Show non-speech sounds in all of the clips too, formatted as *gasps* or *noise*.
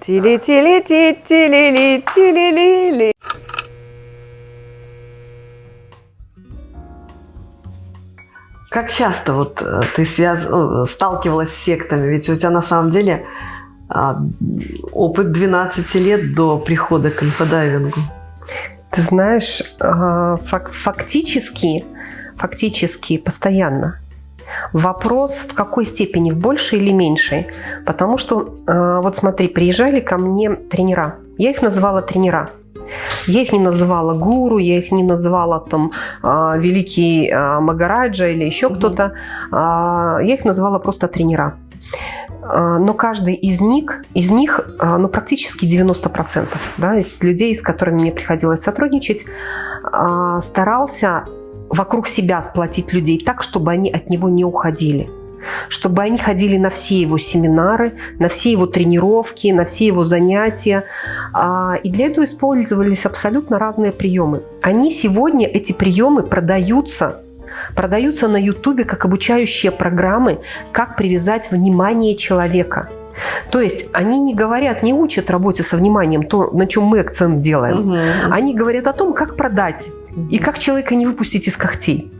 Тили-тили-ти-тили-ли-тили-ли-ли. Как часто вот э, ты связ... э, сталкивалась с сектами? Ведь у тебя на самом деле а, опыт 12 лет до прихода к инфодайвингу. Ты знаешь, а, фак- фактически, фактически постоянно. Вопрос в какой степени, в большей или меньшей. Потому что, а, вот смотри, приезжали ко мне тренера. Я их называла тренера. Я их не называла гуру, я их не называла там а, великий а, Магараджа или еще Мгм. кто-то. А, Я их называла просто тренера. Но каждый из них, из них ну, практически 90% да, из людей, с которыми мне приходилось сотрудничать, старался вокруг себя сплотить людей так, чтобы они от него не уходили. Чтобы они ходили на все его семинары, на все его тренировки, на все его занятия. А, И для этого использовались абсолютно разные приемы. Они сегодня, эти приемы, продаются продаются на Ютубе как обучающие программы, как привязать внимание человека. То есть они не говорят, не учат работе со вниманием, то, на чем мы акцент делаем. Мгм. Они говорят о том, как продать и как человека не выпустить из когтей.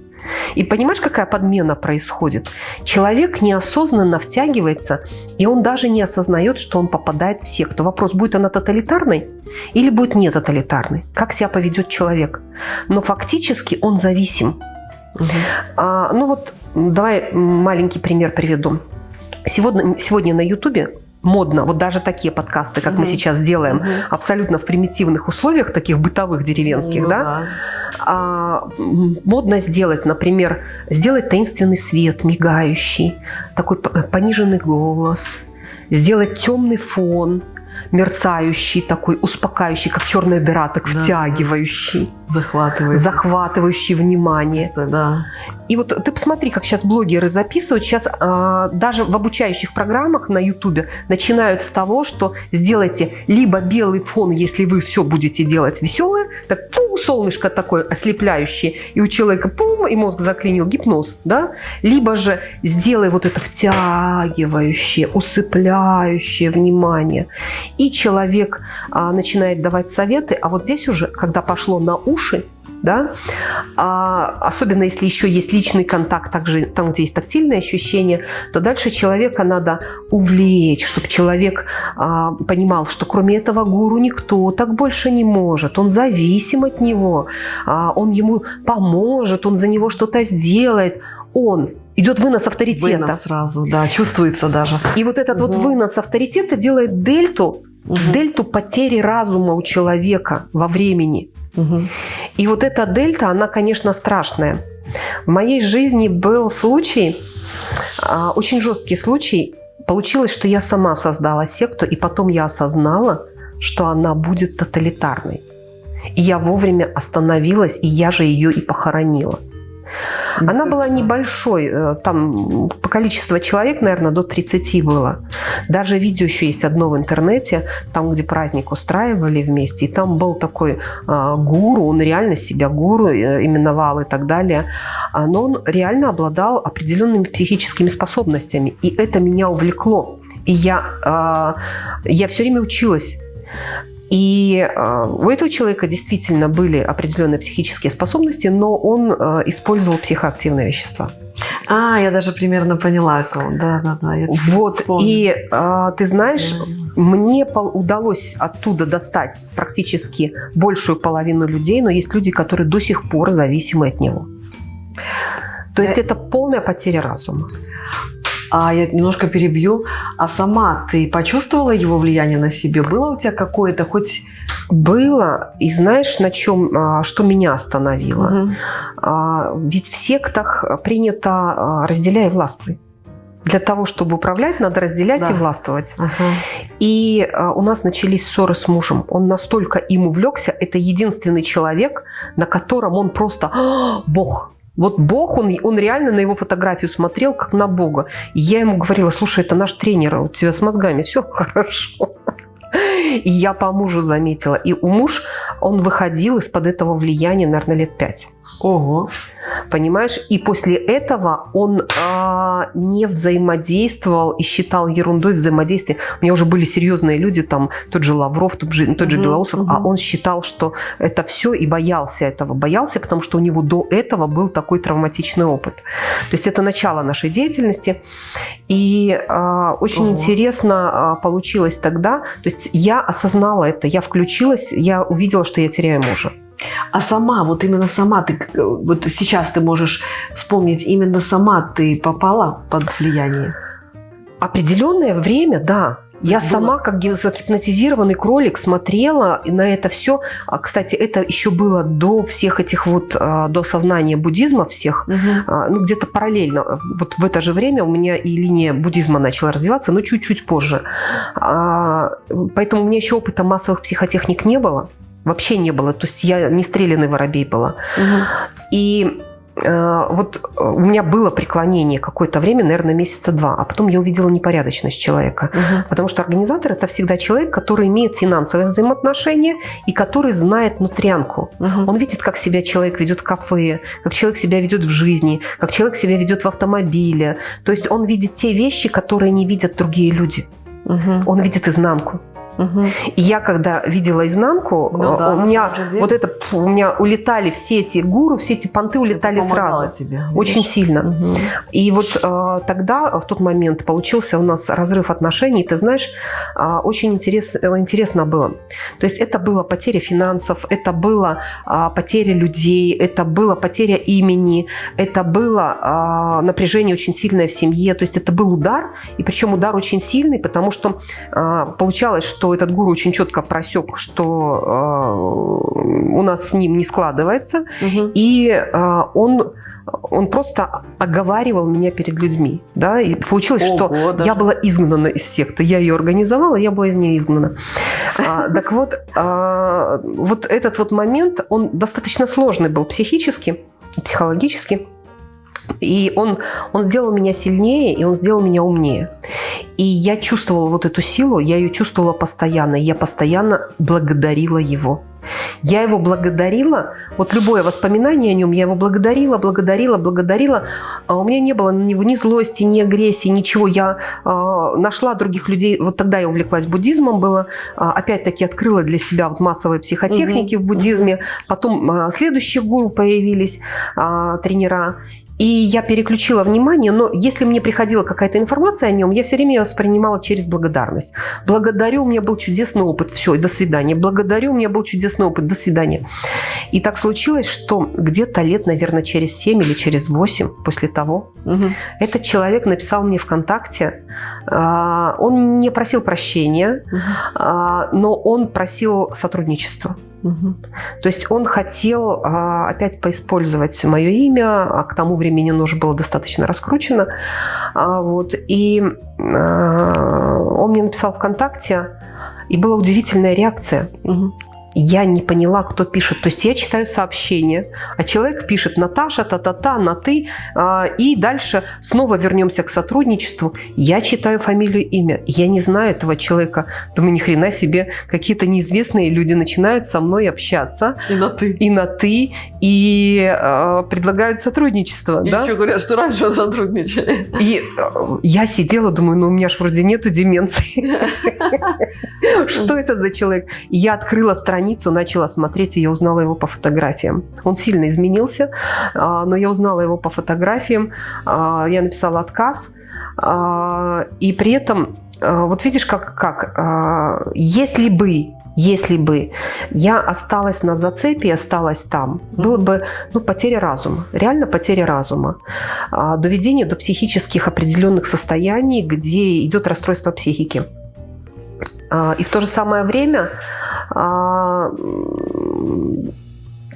И понимаешь, какая подмена происходит? Человек неосознанно втягивается, и он даже не осознает, что он попадает в секту. Вопрос, будет она тоталитарной или будет не тоталитарной? Как себя поведет человек? Но фактически он зависим. Мгм. А, ну вот, давай маленький пример приведу. Сегодня, сегодня на Ютубе модно, вот даже такие подкасты, как мы Мгм. сейчас делаем, Мгм. абсолютно в примитивных условиях, таких бытовых деревенских, Ну да, а, м, модно сделать, например, сделать таинственный свет, мигающий, такой пониженный голос, сделать темный фон, мерцающий такой, успокаивающий, как черная дыра, так Да, втягивающий, Захватывает. захватывающий внимание. Да. И вот ты посмотри, как сейчас блогеры записывают. Сейчас а, даже в обучающих программах на Ютубе начинают с того, что сделайте либо белый фон, если вы все будете делать веселое, так пум, солнышко такое ослепляющее, и у человека пум, и мозг заклинил гипноз, да? Либо же сделай вот это втягивающее, усыпляющее внимание. И человек а, начинает давать советы, а вот здесь уже, когда пошло на уши, да, а, особенно если еще есть личный контакт, также там, где есть тактильные ощущения, то дальше человека надо увлечь, чтобы человек а, понимал, что кроме этого гуру никто так больше не может, он зависим от него, а, он ему поможет, он за него что-то сделает, он идет вынос авторитета. Вынос сразу, да, чувствуется даже. И вот этот вот Мгм. вынос авторитета делает дельту, Мгм. дельту потери разума у человека во времени. И вот эта дельта, она, конечно, страшная. В моей жизни был случай, а, очень жесткий случай. Получилось, что я сама создала секту, и потом я осознала, что она будет тоталитарной. И я вовремя остановилась, и я же ее и похоронила. Она была небольшой, э, там по количеству человек, наверное, до 30 было. Даже видео еще есть одно в интернете, там, где праздник устраивали вместе, и там был такой а, гуру, он реально себя гуру э, именовал и так далее, А, но он реально обладал определенными психическими способностями, и это меня увлекло. И я, а, я все время училась. И э, у этого человека действительно были определенные психические способности, но он э, использовал психоактивные вещества. А, я даже примерно поняла. Да, да, да. Вот, и э, ты знаешь, мне пол- удалось оттуда достать практически большую половину людей, но есть люди, которые до сих пор зависимы от него. То есть Э, это полная потеря разума. А я немножко перебью. А сама ты почувствовала его влияние на себе? Было у тебя какое-то хоть... Было, и знаешь, на чем, а, что меня остановило? А, Ведь в сектах принято а, разделяй и властвуй. Для того, чтобы управлять, надо разделять Да. и властвовать. Ага. И а, у нас начались ссоры с мужем. Он настолько им увлекся. Это единственный человек, на котором он просто «А, Бог. Вот Бог, он, он реально на его фотографию смотрел, как на Бога. И я ему говорила, слушай, это наш тренер, у тебя с мозгами все *laughs* хорошо. И я по мужу заметила. И у муж, он выходил из-под этого влияния, наверное, лет пять. Ого. Понимаешь? И после этого он а, а, не взаимодействовал и считал ерундой взаимодействие. У меня уже были серьезные люди, там тот же Лавров, тот же, тот же угу, Белоусов, угу. а он считал, что это все и боялся этого. Боялся, потому что у него до этого был такой травматичный опыт. То есть это начало нашей деятельности. И э, очень Ого. интересно э, получилось тогда. То есть я осознала это, я включилась, я увидела, что я теряю мужа. А сама, вот именно сама ты, вот сейчас ты можешь вспомнить, именно сама ты попала под влияние? Определенное время, да. Я было. сама, как загипнотизированный кролик, смотрела на это все. А, кстати, это еще было до всех этих вот, а, до сознания буддизма всех. Угу. Ну, где-то параллельно. Вот в это же время у меня и линия буддизма начала развиваться, но чуть-чуть позже. Поэтому у меня еще опыта массовых психотехник не было. Вообще не было. То есть я не стрелянный воробей была. Угу. И э, вот э, у меня было преклонение какое-то время, наверное, месяца два, а потом я увидела непорядочность человека. Угу. Потому что организатор – это всегда человек, который имеет финансовые взаимоотношения и который знает нутрянку. Угу. Он видит, как себя человек ведет в кафе, как человек себя ведет в жизни, как человек себя ведет в автомобиле. То есть он видит те вещи, которые не видят другие люди. Угу. Он видит изнанку. Угу. И я когда видела изнанку, ну, да, у меня вот это, у меня улетали все эти гуру, все эти понты улетали сразу. Тебе, очень сильно. Угу. И вот э, тогда, в тот момент, получился у нас разрыв отношений. Ты знаешь, э, очень интерес, интересно было. То есть это была потеря финансов, это была э, потеря людей, это была потеря имени, это было э, напряжение очень сильное в семье. То есть это был удар, и причем удар очень сильный, потому что э, получалось, что что этот гуру очень четко просек, что э, у нас с ним не складывается, угу. и э, он он просто оговаривал меня перед людьми. Да? И получилось, Ого, что даже. я была изгнана из секты. Я ее организовала, я была из нее изгнана. А, так вот, а, вот этот вот момент, он достаточно сложный был психически, психологически. И он, он сделал меня сильнее, и он сделал меня умнее. И я чувствовала вот эту силу, я ее чувствовала постоянно. И я постоянно благодарила его. Я его благодарила, вот любое воспоминание о нем, я его благодарила, благодарила, благодарила. А у меня не было него ни злости, ни агрессии, ничего. Я э, нашла других людей, вот тогда я увлеклась буддизмом, было, э, опять-таки открыла для себя вот массовые психотехники угу. в буддизме. Потом э, следующие гуру появились, э, тренера. И я переключила внимание, но если мне приходила какая-то информация о нем, я все время ее воспринимала через благодарность. Благодарю, у меня был чудесный опыт, все, и до свидания. Благодарю, у меня был чудесный опыт, до свидания. И так случилось, что где-то лет, наверное, через 7 или через 8 после того, угу. этот человек написал мне ВКонтакте, а, он не просил прощения, угу. но он просил сотрудничества. Угу. То есть он хотел а, опять поиспользовать мое имя, а к тому времени оно уже было достаточно раскручено. А, вот, и а, он мне написал ВКонтакте, и была удивительная реакция. Угу я не поняла, кто пишет. То есть я читаю сообщение, а человек пишет Наташа, та-та-та, на ты, а, и дальше снова вернемся к сотрудничеству. Я читаю фамилию, имя. Я не знаю этого человека. Думаю, ни хрена себе, какие-то неизвестные люди начинают со мной общаться. И на ты. И на ты, и э, предлагают сотрудничество. И да? еще говорят, что раньше *laughs* сотрудничали. И э, я сидела, думаю, ну у меня же вроде нету деменции. *laughs* Что это за человек? Я открыла страницу страницу, начала смотреть, и я узнала его по фотографиям. Он сильно изменился, а, но я узнала его по фотографиям. А, я написала отказ. А, и при этом, вот видишь, как, как если бы если бы я осталась на зацепе осталась там, было бы ну, потеря разума, реально потеря разума, доведение до психических определенных состояний, где идет расстройство психики. И в то же самое время а,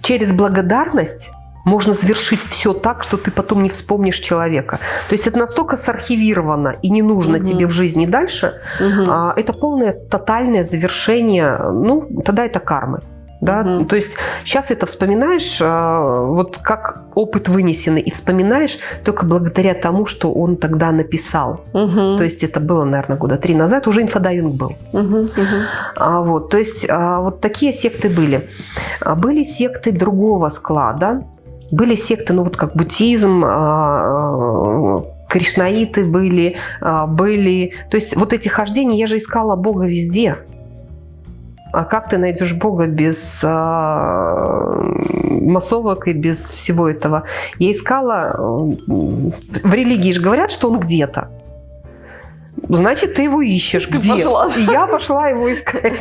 через благодарность можно завершить все так, что ты потом не вспомнишь человека. То есть это настолько сархивировано и не нужно угу. тебе в жизни дальше. Угу. А, это полное тотальное завершение. Ну, тогда это кармы. Да? Угу. То есть сейчас это вспоминаешь, а, вот как опыт вынесенный, и вспоминаешь только благодаря тому, что он тогда написал. Угу. То есть это было, наверное, года три назад, уже инфодайвинг был. Угу. Угу. А, вот, то есть а, вот такие секты были. А были секты другого склада, были секты, ну вот как буддизм, а, кришнаиты были, а, были... То есть вот эти хождения, я же искала Бога везде. А как ты найдешь Бога без а, массовок и без всего этого? Я искала... В религии же говорят, что он где-то. Значит, ты его ищешь. Ты Где? пошла. И я пошла его искать.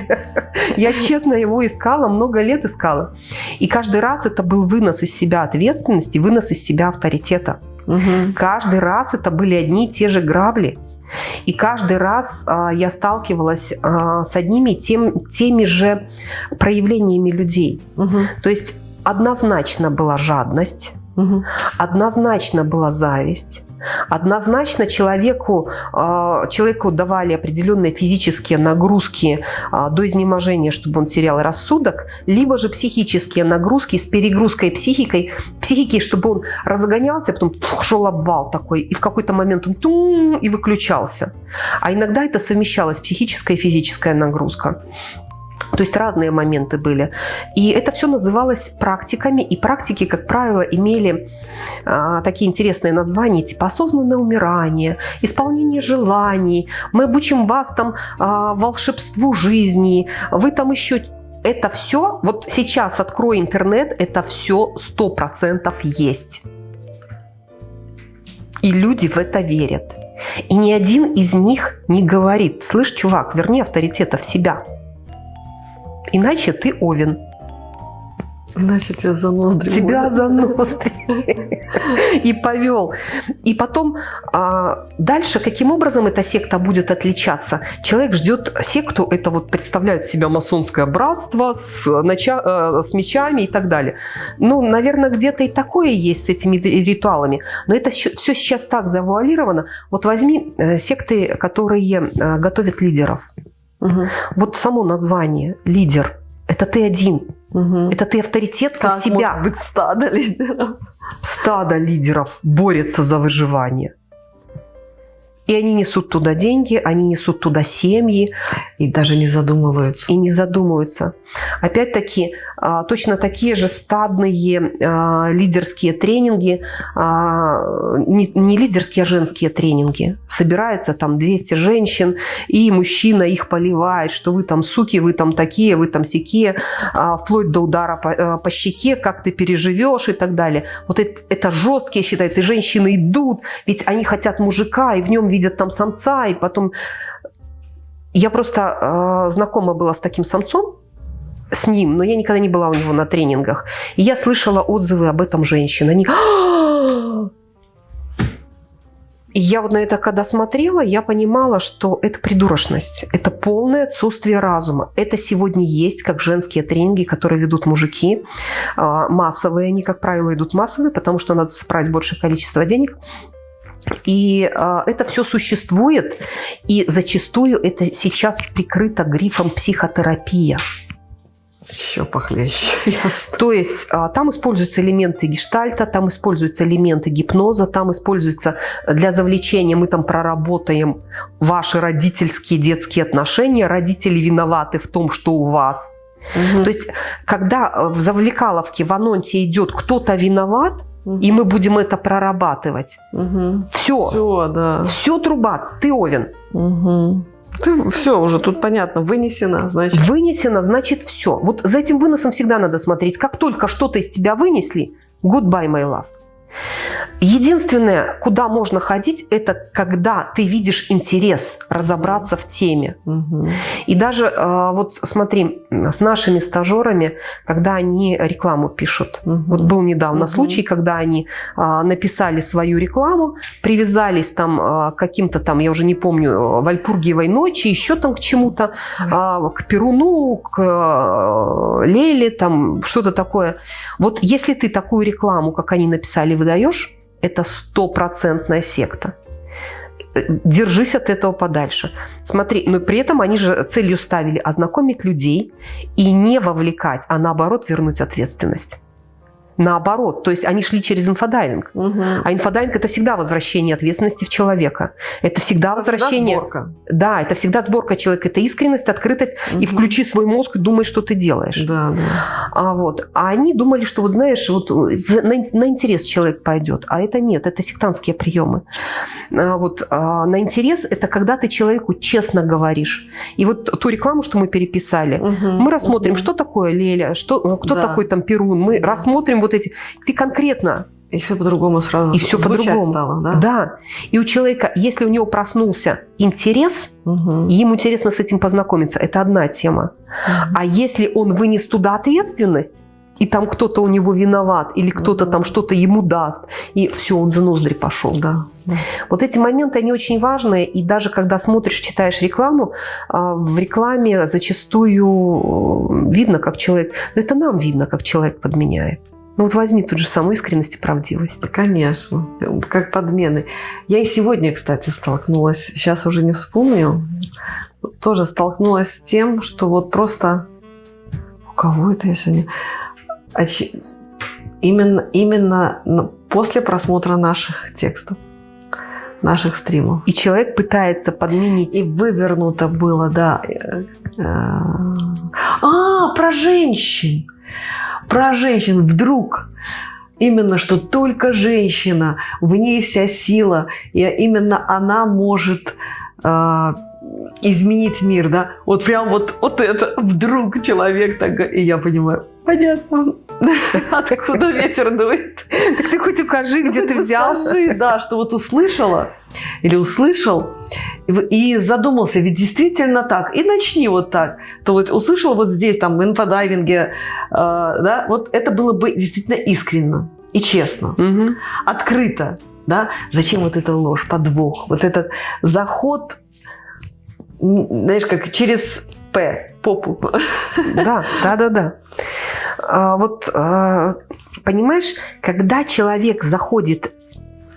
Я честно его искала, много лет искала. И каждый раз это был вынос из себя ответственности, вынос из себя авторитета. Мгм. Каждый раз это были одни и те же грабли. И каждый раз а, я сталкивалась а, с одними тем, теми же проявлениями людей. Мгм. То есть однозначно была жадность, Мгм. однозначно была зависть, однозначно человеку, а, человеку давали определенные физические нагрузки а, до изнеможения, чтобы он терял рассудок, либо же психические нагрузки с перегрузкой психикой, психики, чтобы он разгонялся, потом шел обвал такой, и в какой-то момент он и выключался. А иногда это совмещалось психическая и физическая нагрузка. То есть разные моменты были. И это все называлось практиками. И практики, как правило, имели а, такие интересные названия, типа осознанное умирание, исполнение желаний. Мы обучим вас там а, волшебству жизни. Вы там еще это все, вот сейчас открой интернет, это все сто процентов есть. И люди в это верят. И ни один из них не говорит, слышь, чувак, верни авторитета в себя. Иначе ты овен. Иначе тебя за ноздри Тебя водят. за ноздри. *laughs* И повел. И потом а, дальше, каким образом эта секта будет отличаться? Человек ждет секту, это вот представляет себя масонское братство с, нача- э, с мечами и так далее. Ну, наверное, где-то и такое есть с этими ритуалами. Но это все сейчас так завуалировано. Вот возьми э, секты, которые э, готовят лидеров. Мгм. Вот само название «лидер» – это ты один. Мгм. Это ты авторитет у Как себя. может быть стадо лидеров? Стадо лидеров борется за выживание. И они несут туда деньги, они несут туда семьи И даже не задумываются. и не задумываются. Опять-таки, а, точно такие же стадные а, лидерские тренинги, а, не, лидерские, а женские тренинги. Собирается там 200 женщин, и мужчина их поливает, что вы там суки, вы там такие, вы там сякие, вплоть до удара по, по щеке, как ты переживешь и так далее. Вот это, это жесткие считаются, и женщины идут, ведь они хотят мужика, и в нем видят там самца, и потом... Я просто э, знакома была с таким самцом, с ним, но я никогда не была у него на тренингах. И я слышала отзывы об этом женщин. Они... *gasps* И я вот на это когда смотрела, я понимала, что это придурочность, это полное отсутствие разума. Это сегодня есть как женские тренинги, которые ведут мужики, а, массовые, они, как правило, идут массовые, потому что надо собрать большее количество денег. И а, это все существует, и зачастую это сейчас прикрыто грифом психотерапия. Еще похлеще. Ясно. *laughs* То есть а, там используются элементы гештальта, там используются элементы гипноза, там используется для завлечения, мы там проработаем ваши родительские детские отношения, родители виноваты в том, что у вас. Мгм. То есть когда э, в завлекаловке в анонсе идет кто-то виноват, И мы будем это прорабатывать. Мгм. Все, Все, да. все труба, ты овен. Мгм. Ты все уже тут понятно, вынесено, значит. Вынесено, значит все. Вот за этим выносом всегда надо смотреть. Как только что-то из тебя вынесли, goodbye, my love. Единственное, куда можно ходить, это когда ты видишь интерес разобраться в теме. Мгм. И даже э, вот смотри, с нашими стажерами, когда они рекламу пишут. Мгм. Вот был недавно Мгм. случай, когда они а, написали свою рекламу, привязались там а, к каким-то там, я уже не помню, э, Вальпургиевой ночи, еще там к чему-то, а, к Перуну, к э, Леле, там что-то такое. Вот если ты такую рекламу, как они написали, выдаешь, это стопроцентная секта. Э, Держись от этого подальше. Смотри, но при этом они же целью ставили ознакомить людей и не вовлекать, а наоборот вернуть ответственность. Наоборот. То есть они шли через инфодайвинг. Угу. А инфодайвинг – это всегда возвращение ответственности в человека. Это всегда возвращение... сборка. Да, это всегда сборка человека. Это искренность, открытость. И Мгм. включи свой мозг и думай, что ты делаешь. Да, да. А, вот. а они думали, что вот знаешь, вот за- на, на интерес человек пойдет. А это нет, это сектантские приемы. А, вот, а, на интерес – это когда ты человеку честно говоришь. И вот ту рекламу, что мы переписали, Мгм. мы рассмотрим, Мгм. что такое Леля, что, э, кто Да. такой там Перун. Мы Да. рассмотрим вот эти. Ты конкретно, И все по-другому сразу И звучать по-другому. стало, да? да. И у человека, если у него проснулся интерес, Мгм. ему интересно с этим познакомиться, это одна тема. Мгм. А если он вынес туда ответственность, и там кто-то у него виноват, или кто-то Мгм. там что-то ему даст, и все, он за ноздри пошел. Да. да. Вот эти моменты, они очень важные, и даже когда смотришь, читаешь рекламу, а, в рекламе зачастую э, видно, как человек, ну это нам видно, как человек подменяет. Ну вот возьми тут же саму искренность и правдивость. Конечно, как подмены. Я и сегодня, кстати, столкнулась, сейчас уже не вспомню, тоже столкнулась с тем, что вот просто... У кого это я сегодня? Оч- Именно, именно после просмотра наших текстов, наших стримов. И человек пытается подменить. И вывернуто было, да. э, э, А, про женщин. Про женщин. Вдруг именно, что только женщина, в ней вся сила, и именно она может э, изменить мир, да. Вот прям вот, вот это вдруг человек так... И я понимаю, понятно, *laughs* откуда ветер дует. Так ты хоть укажи, где ты взял. Скажи, да, что вот услышала или услышал и задумался, ведь действительно так, и начни вот так. То вот услышал вот здесь, там, в инфодайвинге, э, да, вот это было бы действительно искренно и честно, открыто, да. Зачем вот эта ложь, подвох, вот этот заход, знаешь, как через П, попу. Да, да, да, да. А, вот а, понимаешь, когда человек заходит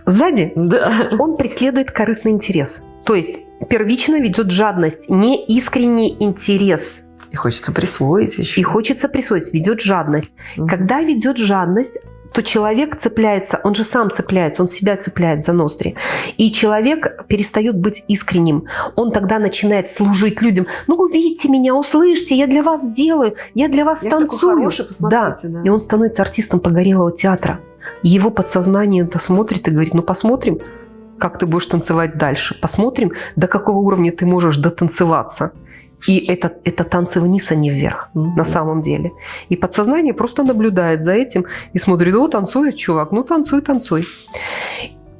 сзади, Да. он преследует корыстный интерес. То есть первично ведет жадность, не искренний интерес. И хочется присвоить еще. И хочется присвоить, ведет жадность. Мгм. Когда ведет жадность, то человек цепляется, он же сам цепляется, он себя цепляет за ноздри. И человек перестает быть искренним. Он тогда начинает служить людям. Ну, увидите меня, услышьте, я для вас делаю, я для вас Я танцую. хороший, посмотрите, да. И он становится артистом погорелого театра. Его подсознание это смотрит и говорит, ну посмотрим, как ты будешь танцевать дальше. Посмотрим, до какого уровня ты можешь дотанцеваться. И это, это танцы вниз, а не вверх Мгм. на самом деле. И подсознание просто наблюдает за этим и смотрит, о, танцует чувак, ну танцуй, танцуй.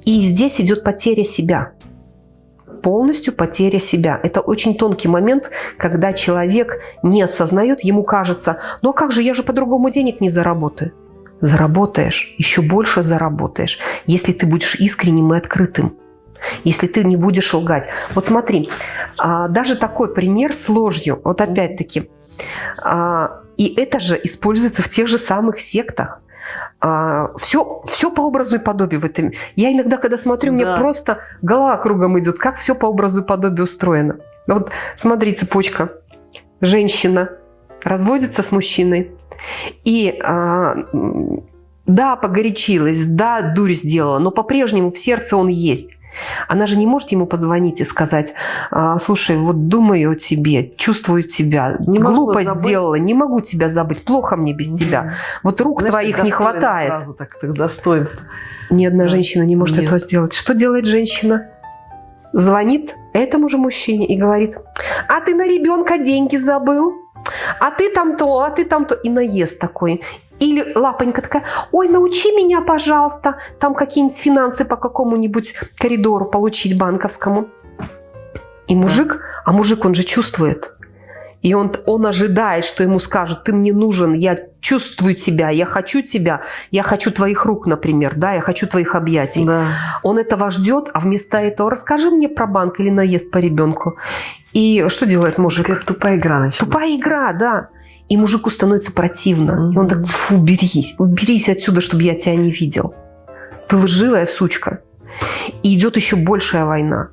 И здесь идет потеря себя. Полностью потеря себя. Это очень тонкий момент, когда человек не осознает, ему кажется, ну а как же, я же по-другому денег не заработаю. Заработаешь, еще больше заработаешь, если ты будешь искренним и открытым. Если ты не будешь лгать. Вот смотри, а, даже такой пример с ложью. Вот опять-таки, а, и это же используется в тех же самых сектах. все, все по образу и подобию в этом. Я иногда, когда смотрю, мне Да. просто голова кругом идет, как все по образу и подобию устроено. Вот смотри, цепочка. Женщина разводится с мужчиной. И а, да, погорячилась, да, дурь сделала, но по-прежнему в сердце он есть. Она же не может ему позвонить и сказать, «А, слушай, вот думаю о тебе, чувствую тебя, Не глупо забыть». сделала, не могу тебя забыть, плохо мне без Мгм. тебя. Вот рук Знаешь, твоих не хватает. Сразу так, так достоинство. Ни одна Да. женщина не может Нет. этого сделать. Что делает женщина? Звонит этому же мужчине и говорит, а ты на ребенка деньги забыл? А ты там то, а ты там то. И наезд такой. Или лапонька такая, ой, научи меня, пожалуйста, там какие-нибудь финансы по какому-нибудь коридору получить банковскому. И мужик, а мужик, он же чувствует. И он, он ожидает, что ему скажут, ты мне нужен, я чувствую тебя, я хочу тебя, я хочу твоих рук, например, да, я хочу твоих объятий. Да. Он этого ждет, а вместо этого расскажи мне про банк или наезд по ребенку. И что делает мужик? Как тупая игра началась. Тупая игра, да. И мужику становится противно. И он так, фу, уберись, уберись отсюда, чтобы я тебя не видел. Ты лживая сучка. И идет еще большая война.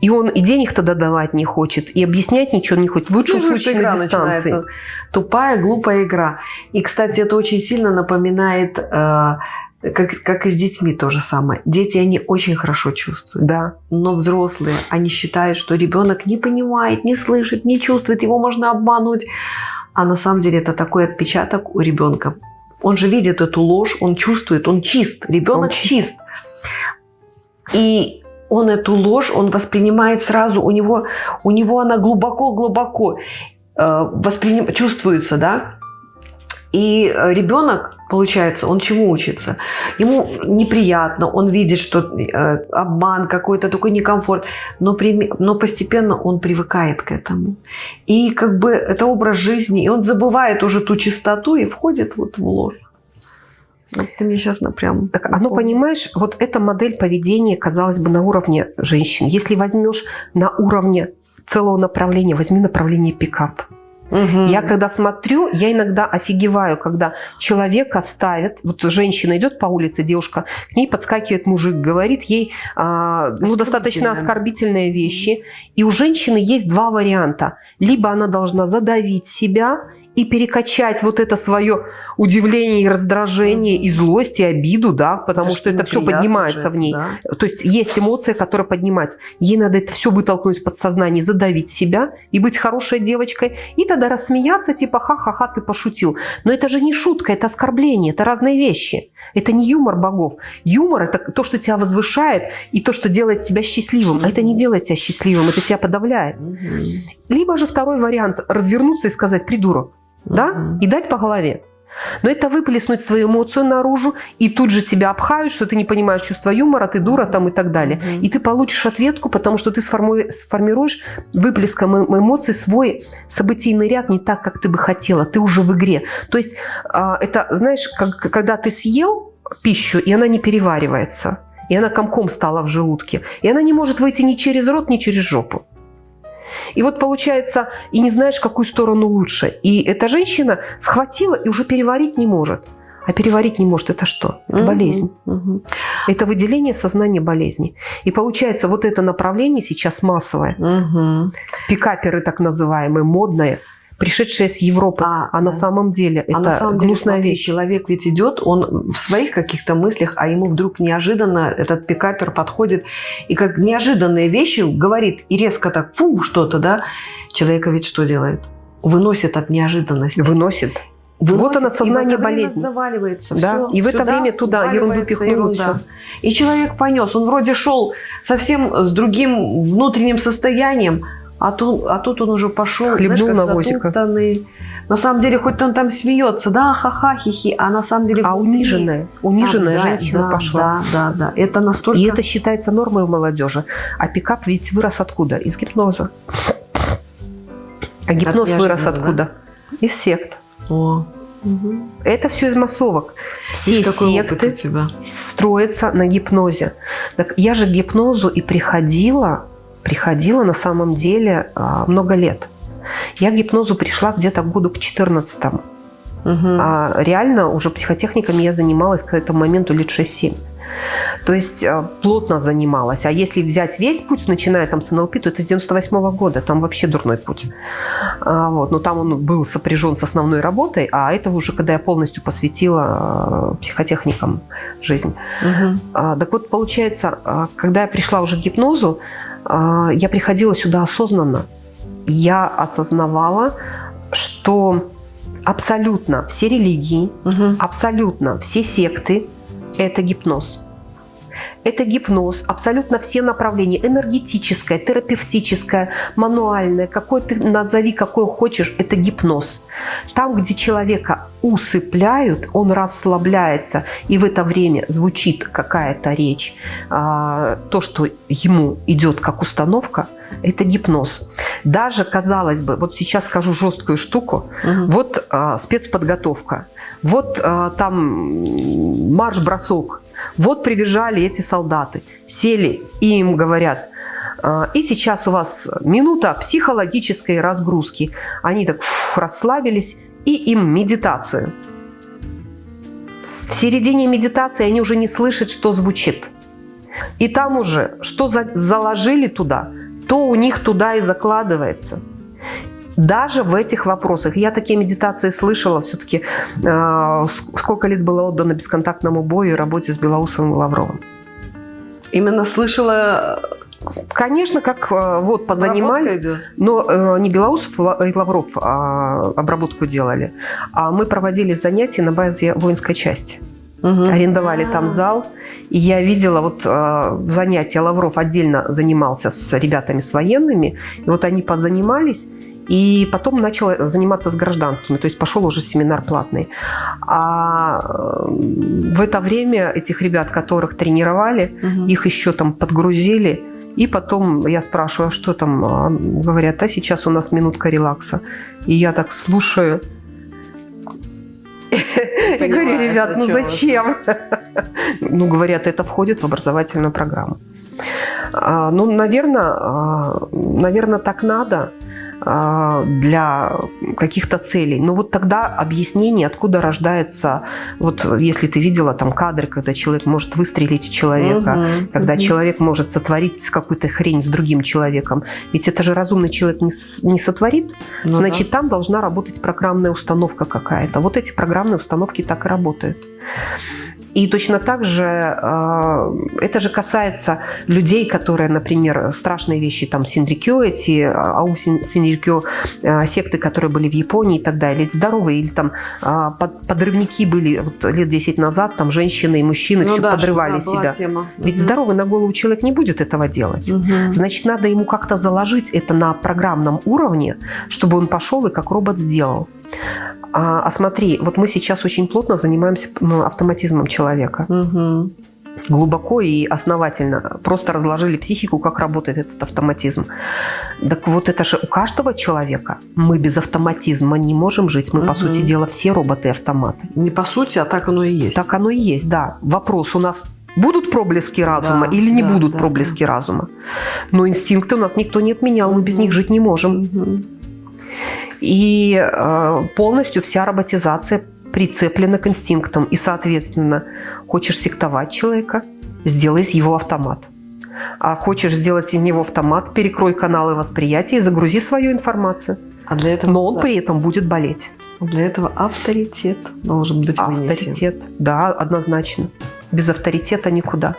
И он и денег тогда давать не хочет, и объяснять ничего не хочет. В лучшем Ну, случае игра на дистанции. начинается. Тупая, глупая игра. И, кстати, это очень сильно напоминает, э, как, как и с детьми то же самое. Дети, они очень хорошо чувствуют. Да. Но взрослые, они считают, что ребенок не понимает, не слышит, не чувствует, его можно обмануть. А на самом деле это такой отпечаток у ребенка. Он же видит эту ложь, он чувствует, он чист, ребенок Он чист. чист. И он эту ложь, он воспринимает сразу, у него, у него она глубоко-глубоко э, восприним... чувствуется, да? И э, ребенок, получается, он чему учится? Ему неприятно, он видит, что э, обман какой-то, такой некомфорт, но, прими- но постепенно он привыкает к этому. И как бы это образ жизни, и он забывает уже ту чистоту и входит вот в ложь. Вот ты мне сейчас прям... Так оно, понимаешь, вот эта модель поведения, казалось бы, на уровне женщин. Если возьмешь на уровне целого направления, возьми направление пикап. Мгм. Я когда смотрю, я иногда офигеваю, когда человека ставят, вот женщина идет по улице, девушка, к ней подскакивает мужик, говорит ей а, ну, достаточно оскорбительные вещи. И у женщины есть два варианта. Либо она должна задавить себя и перекачать вот это свое удивление и раздражение, и злость, и обиду, да, потому что это все поднимается же, в ней. да. То есть есть эмоция, которая поднимается. Ей надо это все вытолкнуть из подсознания, задавить себя и быть хорошей девочкой. И тогда рассмеяться, типа ха-ха-ха, ты пошутил. Но это же не шутка, это оскорбление, это разные вещи. Это не юмор богов. Юмор – это то, что тебя возвышает и то, что делает тебя счастливым. А это не делает тебя счастливым, это тебя подавляет. Либо же второй вариант – развернуться и сказать «придурок», да, и дать по голове. Но это выплеснуть свою эмоцию наружу, и тут же тебя обхают, что ты не понимаешь чувства юмора, ты дура там и так далее. И ты получишь ответку, потому что ты сформируешь выплеском эм- эмоций свой событийный ряд не так, как ты бы хотела. Ты уже в игре. То есть а, это, знаешь, как, когда ты съел пищу, и она не переваривается, и она комком стала в желудке, и она не может выйти ни через рот, ни через жопу. И вот получается, и не знаешь, какую сторону лучше. И эта женщина схватила и уже переварить не может. А переварить не может это что? Это Мгм. болезнь. Мгм. Это выделение сознания болезни. И получается, вот это направление сейчас массовое. Мгм. Пикаперы так называемые, модные, пришедшие с Европы. А, А, на самом деле А это на самом деле, гнусная смотри, вещь. человек ведь идет, он в своих каких-то мыслях, а ему вдруг неожиданно этот пикапер подходит и как неожиданные вещи говорит и резко так фу что-то, да, человека ведь что делает? Выносит от неожиданности. Выносит. Выносит, Вот оно, сознание и болезни. заваливается. Да, Всё, и в это время туда ерунду уваливается пихнул, и ерунда. всё. И человек понес. Он вроде шел совсем с другим внутренним состоянием, а тут, а тут он уже пошел, Хлебнул знаешь, навозика. затоптанный. На самом деле, хоть он там смеется, да, ха-ха, хихи, а на самом деле... А униженная, униженная Да, женщина да, пошла. Да, да, да. Это настолько... И это считается нормой у молодежи. А пикап ведь вырос откуда? Из гипноза. А гипноз вырос да? откуда? Из сект. О, мгм. Это все из массовок. Все секты строятся на гипнозе. Так я же к гипнозу и приходила, приходила на самом деле а, много лет. Я к гипнозу пришла где-то году к 14 Мгм. А реально уже психотехниками я занималась к этому моменту лет 6-7. То есть э, плотно занималась. А если взять весь путь, начиная там с НЛП, то это с 98 года. Там вообще дурной путь. А, вот. Но там он был сопряжен с основной работой, а это уже когда я полностью посвятила э, психотехникам жизнь. А, Так вот, получается, а, когда я пришла уже к гипнозу, я приходила сюда осознанно. Я осознавала, что абсолютно все религии, Мгм. абсолютно все секты – это гипноз. Это гипноз, абсолютно все направления, энергетическое, терапевтическое, мануальное, какой ты назови, какой хочешь, это гипноз. Там, где человека усыпляют, он расслабляется, и в это время звучит какая-то речь, а, то, что ему идет как установка, это гипноз. Даже, казалось бы, вот сейчас скажу жесткую штуку, Мгм. вот а, спецподготовка, вот а, там марш-бросок, вот прибежали эти солдаты, сели и им говорят, а, и сейчас у вас минута психологической разгрузки. Они так фух, расслабились, и им медитацию. В середине медитации они уже не слышат, что звучит. И там уже, что за- заложили туда, то у них туда и закладывается. Даже в этих вопросах. Я такие медитации слышала все-таки, э, сколько лет было отдано бесконтактному бою и работе с Белоусовым и Лавровым. Именно слышала Конечно, как э, вот позанимались, но э, не Белоусов и Лавров а, обработку делали, а мы проводили занятия на базе воинской части. Угу. Арендовали там а. зал, и я видела вот э, занятия Лавров отдельно занимался с ребятами с военными, и вот они позанимались, и потом начал заниматься с гражданскими, то есть пошел уже семинар платный. А в это время этих ребят, которых тренировали, угу. их еще там подгрузили, и потом я спрашиваю, а что там? А говорят, а сейчас у нас минутка релакса. И я так слушаю. И говорю, ребят, ну зачем? *laughs* Ну, говорят, это входит в образовательную программу. А, ну, наверное, наверное, так надо. А, для каких-то целей. Но вот тогда объяснение, откуда рождается, вот если ты видела там кадры, когда человек может выстрелить человека, угу, когда угу. человек может сотворить какую-то хрень с другим человеком. Ведь это же разумный человек не, не сотворит, ну, значит, да. там должна работать программная установка какая-то. Вот эти программные установки так и работают. И точно так же э, это же касается людей, которые, например, страшные вещи, там, Синрикё, эти ау Синрикё, э, секты, которые были в Японии и так далее, или здоровые, или там подрывники были вот, лет 10 назад, там женщины и мужчины ну, все да, подрывали себя. Тема. Ведь угу. здоровый на голову человек не будет этого делать. Угу. Значит, надо ему как-то заложить это на программном уровне, чтобы он пошел и как робот сделал. А, а смотри, вот мы сейчас очень плотно занимаемся ну, автоматизмом человека. Угу. Глубоко и основательно. Просто разложили психику, как работает этот автоматизм. Так вот это же у каждого человека. Мы без автоматизма не можем жить. Мы, угу. по сути дела, все роботы-автоматы. Не по сути, а так оно и есть. Так оно и есть, да. Вопрос у нас Будут проблески разума да, или не да, будут да, проблески да. разума? Но инстинкты у нас никто не отменял, мы без них жить не можем. Угу. И э, полностью вся роботизация прицеплена к инстинктам. И, соответственно, хочешь сектовать человека, сделай из его автомат. А хочешь сделать из него автомат, перекрой каналы восприятия и загрузи свою информацию. А для этого, Но он да. при этом будет болеть. Для этого авторитет должен быть Авторитет, вынесен. да, однозначно. Без авторитета никуда.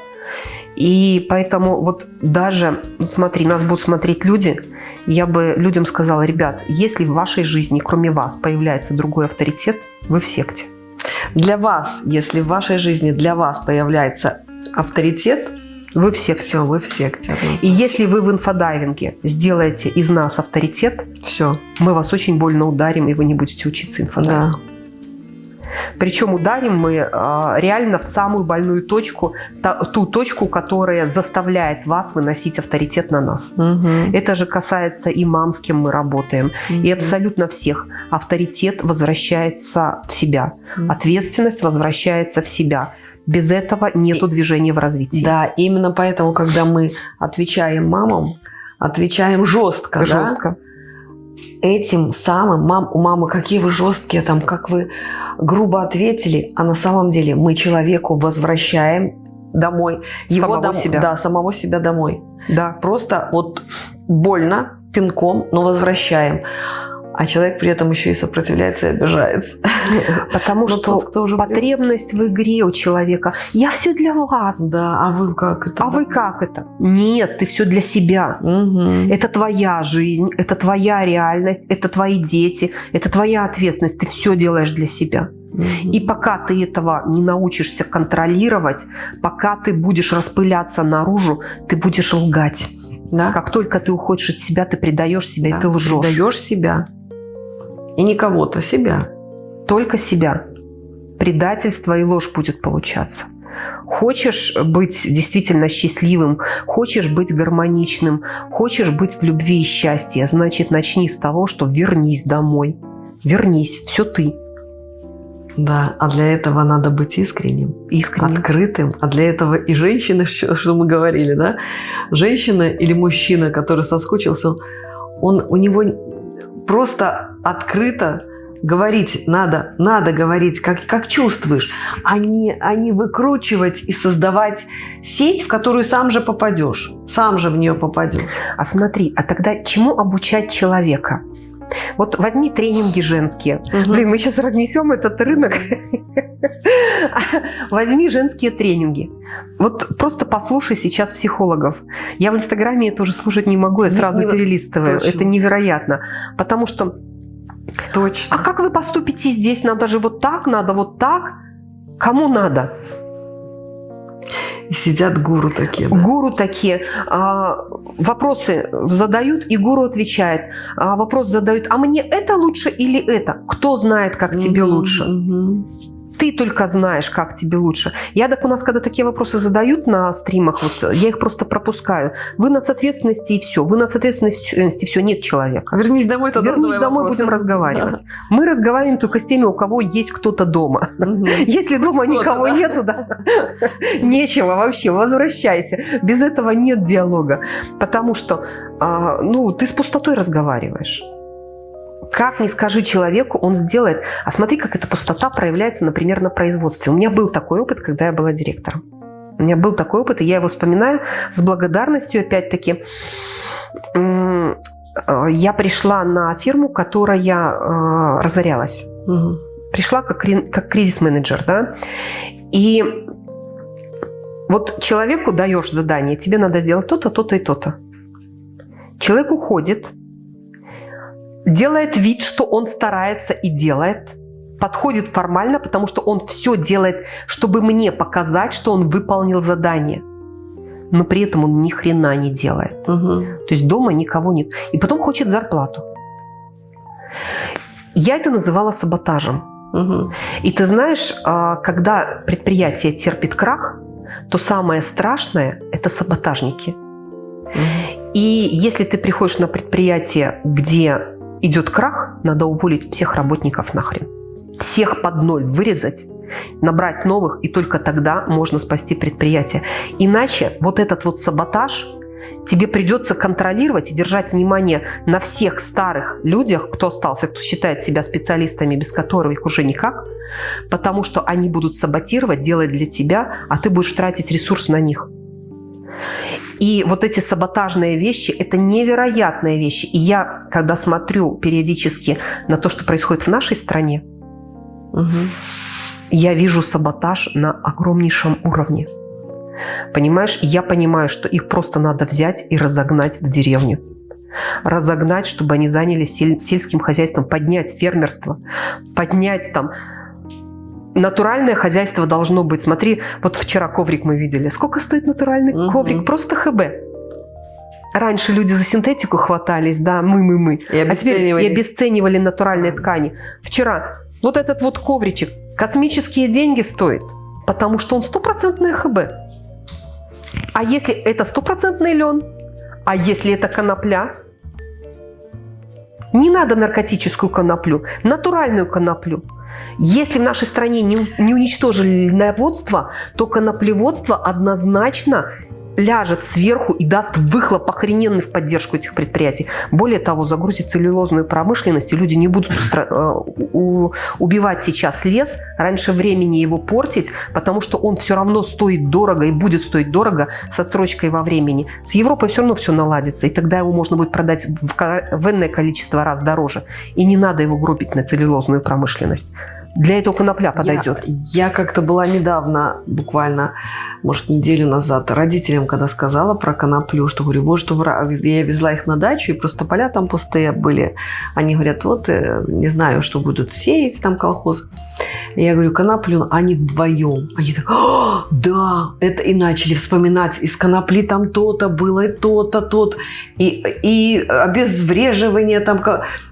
И поэтому вот даже, смотри, нас будут смотреть люди, я бы людям сказала, ребят, если в вашей жизни, кроме вас, появляется другой авторитет, вы в секте. Для вас, если в вашей жизни для вас появляется авторитет, вы в секте. Все, вы в секте. И если вы в инфодайвинге сделаете из нас авторитет, все, мы вас очень больно ударим, и вы не будете учиться инфодайвингу. Да. Причем ударим мы а, реально в самую больную точку, ту точку, которая заставляет вас выносить авторитет на нас. Угу. Это же касается и мам, с кем мы работаем, угу. и абсолютно всех. Авторитет возвращается в себя, угу. ответственность возвращается в себя. Без этого нет движения в развитии. Да, именно поэтому, когда мы отвечаем мамам, отвечаем жестко. Жестко. Да? Этим самым, мам, у мамы какие вы жесткие, там, как вы грубо ответили, а на самом деле мы человеку возвращаем домой. Его самого дом, себя. Да, самого себя домой. Да. Просто вот больно, пинком, но возвращаем а человек при этом еще и сопротивляется и обижается. *laughs* Потому что тот, кто уже потребность в игре у человека. Я все для вас. Да, а вы как это? А вы как это? Нет, ты все для себя. Угу. Это твоя жизнь, это твоя реальность, это твои дети, это твоя ответственность. Ты все делаешь для себя. И пока ты этого не научишься контролировать, пока ты будешь распыляться наружу, ты будешь лгать. Да? Как только ты уходишь от себя, ты предаешь себя, да, и ты лжешь. Предаешь себя. И не кого-то, себя. Только себя. Предательство и ложь будет получаться. Хочешь быть действительно счастливым, хочешь быть гармоничным, хочешь быть в любви и счастье, значит, начни с того, что вернись домой. Вернись, все ты. Да, а для этого надо быть искренним, искренним, открытым. А для этого и женщина, *laughs* что мы говорили, да, женщина или мужчина, который соскучился, он, у него просто открыто говорить надо, надо говорить, как, как чувствуешь, а не, а не выкручивать и создавать сеть, в которую сам же попадешь. Сам же в нее попадешь. А смотри, а тогда чему обучать человека? Вот возьми тренинги женские. Угу. Блин, мы сейчас разнесем этот рынок. *laughs* Возьми женские тренинги. Вот просто послушай сейчас психологов. Я в Инстаграме это уже слушать не могу, я сразу не, перелистываю. Это невероятно. Потому что... Точно. А как вы поступите здесь? Надо же вот так, надо вот так. Кому надо? И сидят гуру такие. Да? Гуру такие. А, вопросы задают, и гуру отвечает. А, вопрос задают, а мне это лучше или это? Кто знает, как угу, тебе лучше? Угу ты только знаешь, как тебе лучше. Я так у нас, когда такие вопросы задают на стримах, вот я их просто пропускаю. Вы на ответственности и все. Вы на ответственности все, нет человека. Вернись домой, тогда Вернись домой, вопросы. будем разговаривать. Мы разговариваем только с теми, у кого есть кто-то дома. Если дома никого нету, да, нечего вообще, возвращайся. Без этого нет диалога. Потому что, а, ну, ты с пустотой разговариваешь. Как не скажи человеку, он сделает. А смотри, как эта пустота проявляется, например, на производстве. У меня был такой опыт, когда я была директором. У меня был такой опыт, и я его вспоминаю с благодарностью, опять-таки. Э, я пришла на фирму, которая э, разорялась. Угу. Пришла как, как кризис-менеджер, да. И вот человеку даешь задание, тебе надо сделать то-то, то-то и то-то. Человек уходит, делает вид, что он старается и делает, подходит формально, потому что он все делает, чтобы мне показать, что он выполнил задание. Но при этом он ни хрена не делает. Угу. То есть дома никого нет. И потом хочет зарплату. Я это называла саботажем. Угу. И ты знаешь, а, когда предприятие терпит крах, то самое страшное – это саботажники. Угу. И если ты приходишь на предприятие, где идет крах, надо уволить всех работников нахрен. Всех под ноль вырезать, набрать новых, и только тогда можно спасти предприятие. Иначе вот этот вот саботаж тебе придется контролировать и держать внимание на всех старых людях, кто остался, кто считает себя специалистами, без которых уже никак, потому что они будут саботировать, делать для тебя, а ты будешь тратить ресурс на них. И вот эти саботажные вещи – это невероятные вещи. И я, когда смотрю периодически на то, что происходит в нашей стране, угу. я вижу саботаж на огромнейшем уровне. Понимаешь, я понимаю, что их просто надо взять и разогнать в деревню. Разогнать, чтобы они занялись сельским хозяйством, поднять фермерство, поднять там натуральное хозяйство должно быть. Смотри, вот вчера коврик мы видели. Сколько стоит натуральный угу. коврик? Просто ХБ. Раньше люди за синтетику хватались, да, мы-мы-мы. А теперь и обесценивали натуральные ткани. Вчера вот этот вот ковричек космические деньги стоит, потому что он стопроцентный ХБ. А если это стопроцентный лен? А если это конопля? Не надо наркотическую коноплю, натуральную коноплю. Если в нашей стране не, не уничтожили льноводство, то коноплеводство однозначно ляжет сверху и даст выхлоп охрененный в поддержку этих предприятий. Более того, загрузит целлюлозную промышленность, и люди не будут э, убивать сейчас лес, раньше времени его портить, потому что он все равно стоит дорого и будет стоить дорого со строчкой во времени. С Европой все равно все наладится, и тогда его можно будет продать в, в энное количество раз дороже. И не надо его гробить на целлюлозную промышленность. Для этого конопля подойдет. Я, я как-то была недавно, буквально, может, неделю назад, родителям, когда сказала про коноплю, что говорю, вот что я везла их на дачу, и просто поля там пустые были. Они говорят, вот, э, не знаю, что будут сеять там колхоз. Я говорю, коноплю, они вдвоем. Они так, да, это и начали вспоминать, из конопли там то-то было, и то-то, тот, и, и обезвреживание там,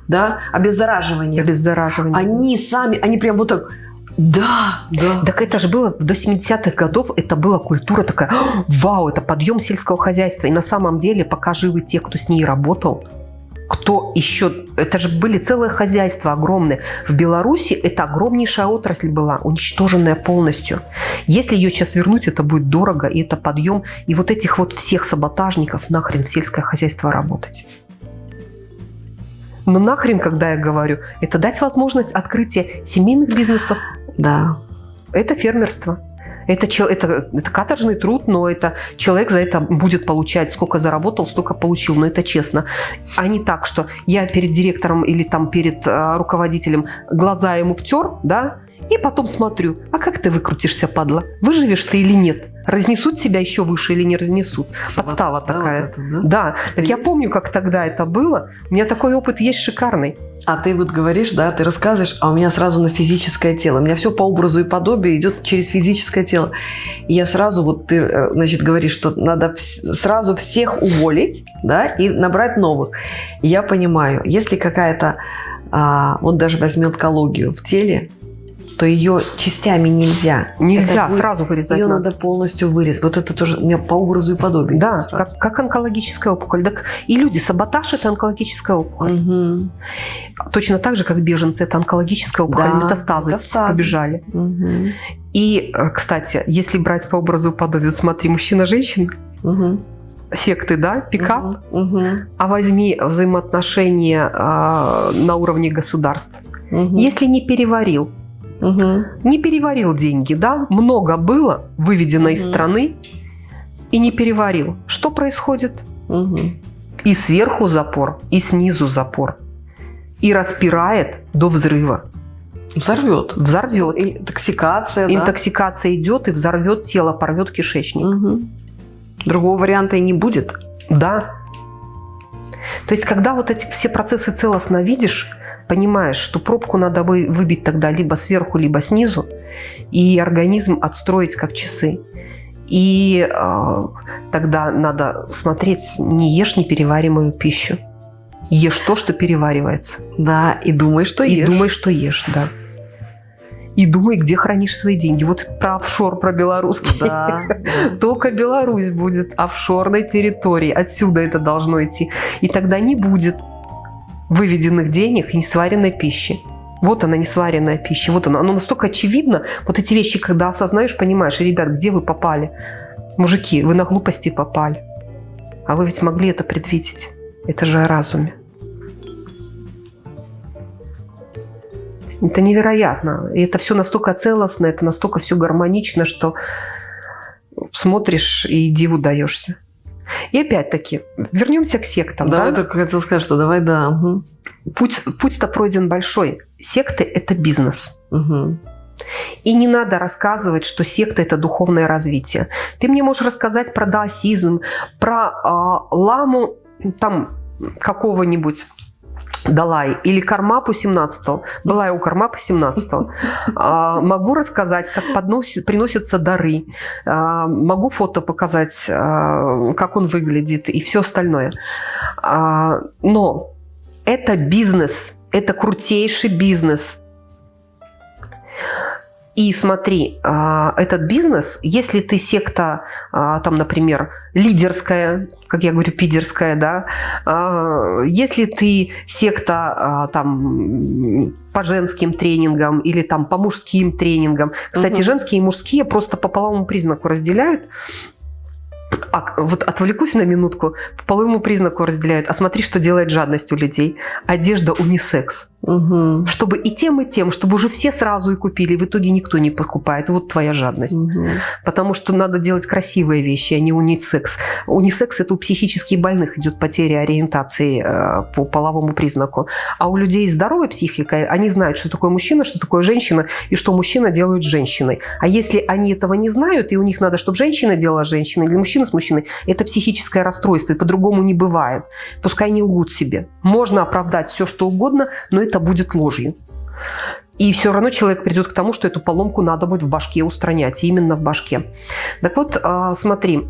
да, обеззараживание. Обеззараживание. Они сами, они прям вот так, да, да. Так это же было до 70-х годов, это была культура такая, вау, это подъем сельского хозяйства. И на самом деле, пока живы те, кто с ней работал, кто еще... Это же были целые хозяйства огромные. В Беларуси это огромнейшая отрасль была, уничтоженная полностью. Если ее сейчас вернуть, это будет дорого, и это подъем. И вот этих вот всех саботажников нахрен в сельское хозяйство работать. Но нахрен, когда я говорю, это дать возможность открытия семейных бизнесов. Да. Это фермерство. Это, это, это каторжный труд, но это человек за это будет получать, сколько заработал, столько получил, но это честно. А не так, что я перед директором или там перед э, руководителем глаза ему втер, да, и потом смотрю, а как ты выкрутишься, падла? Выживешь ты или нет? Разнесут тебя еще выше или не разнесут? Подстава да, такая. Вот это, да? да. Так я помню, как тогда это было. У меня такой опыт есть шикарный. А ты вот говоришь, да, ты рассказываешь, а у меня сразу на физическое тело. У меня все по образу и подобию идет через физическое тело. И я сразу, вот ты, э, значит, говоришь, что надо сразу всех уволить, да, и набрать новых. И я понимаю, если какая-то, а, вот даже возьми онкологию в теле, что ее частями нельзя. Нельзя будет, сразу вырезать. Ее надо. надо полностью вырезать. Вот это тоже у меня по образу и подобию. Да, как, как онкологическая опухоль. Так и люди, саботаж – это онкологическая опухоль. Угу. Точно так же, как беженцы – это онкологическая опухоль. Да, метастазы, метастазы побежали. Угу. И, э, кстати, если брать по образу и подобию, смотри, мужчина-женщина, угу секты, да, пикап, угу, угу. а возьми взаимоотношения э, на уровне государств. Угу. Если не переварил, Угу. Не переварил деньги, да? Много было выведено угу. из страны и не переварил. Что происходит? Угу. И сверху запор, и снизу запор. И распирает до взрыва. Взорвет. Взорвет. Интоксикация. Интоксикация да? идет и взорвет тело, порвет кишечник. Угу. Другого варианта и не будет. Да. То есть, когда вот эти все процессы целостно видишь, понимаешь, что пробку надо выбить тогда либо сверху, либо снизу, и организм отстроить как часы. И э, тогда надо смотреть, не ешь непереваримую пищу. Ешь то, что переваривается. Да, и думай, что и ешь. И думай, что ешь, да. И думай, где хранишь свои деньги. Вот про офшор, про белорусский. Да, *laughs* Только Беларусь будет офшорной территорией. Отсюда это должно идти. И тогда не будет выведенных денег и несваренной пищи. Вот она, несваренная пища. Вот она. Оно настолько очевидно. Вот эти вещи, когда осознаешь, понимаешь, ребят, где вы попали? Мужики, вы на глупости попали. А вы ведь могли это предвидеть. Это же о разуме. Это невероятно. И это все настолько целостно, это настолько все гармонично, что смотришь и диву даешься. И опять-таки, вернемся к сектам. Да, да? я только хотела сказать, что давай, да. Угу. Путь, путь-то пройден большой. Секты – это бизнес. Угу. И не надо рассказывать, что секта – это духовное развитие. Ты мне можешь рассказать про даосизм, про э, ламу там какого-нибудь Далай или Кармапу 17 была я у Кармапа 17 *laughs* а, могу рассказать, как подносит, приносятся дары, а, могу фото показать, а, как он выглядит и все остальное. А, но это бизнес, это крутейший бизнес. И смотри, а, этот бизнес, если ты секта, а, там, например, лидерская, как я говорю, пидерская, да, а, если ты секта там по женским тренингам или там по мужским тренингам, кстати, угу. женские и мужские просто по половому признаку разделяют, а, вот отвлекусь на минутку, по половому признаку разделяют. А смотри, что делает жадность у людей. Одежда унисекс. Угу. Чтобы и тем, и тем, чтобы уже все сразу и купили, в итоге никто не покупает. Вот твоя жадность. Угу. Потому что надо делать красивые вещи, а не унисекс. Унисекс – это у психически больных идет потеря ориентации э, по половому признаку. А у людей здоровой психикой, они знают, что такое мужчина, что такое женщина, и что мужчина делает с женщиной. А если они этого не знают, и у них надо, чтобы женщина делала с женщиной, или мужчина с мужчиной, это психическое расстройство, и по-другому не бывает. Пускай не лгут себе. Можно оправдать все, что угодно, но это будет ложью. И все равно человек придет к тому, что эту поломку надо будет в башке устранять, именно в башке. Так вот, а, смотри,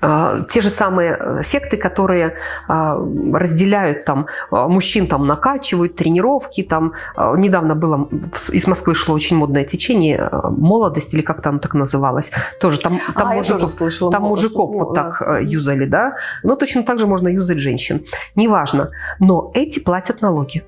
а, те же самые э, секты, которые а, разделяют там мужчин, там накачивают тренировки, там недавно было из Москвы шло очень модное течение молодость или как там так называлось, тоже там там, а, мужиков, слышала, там мужиков вот так да. Э, юзали, да, но точно так же можно юзать женщин, неважно, но эти платят налоги.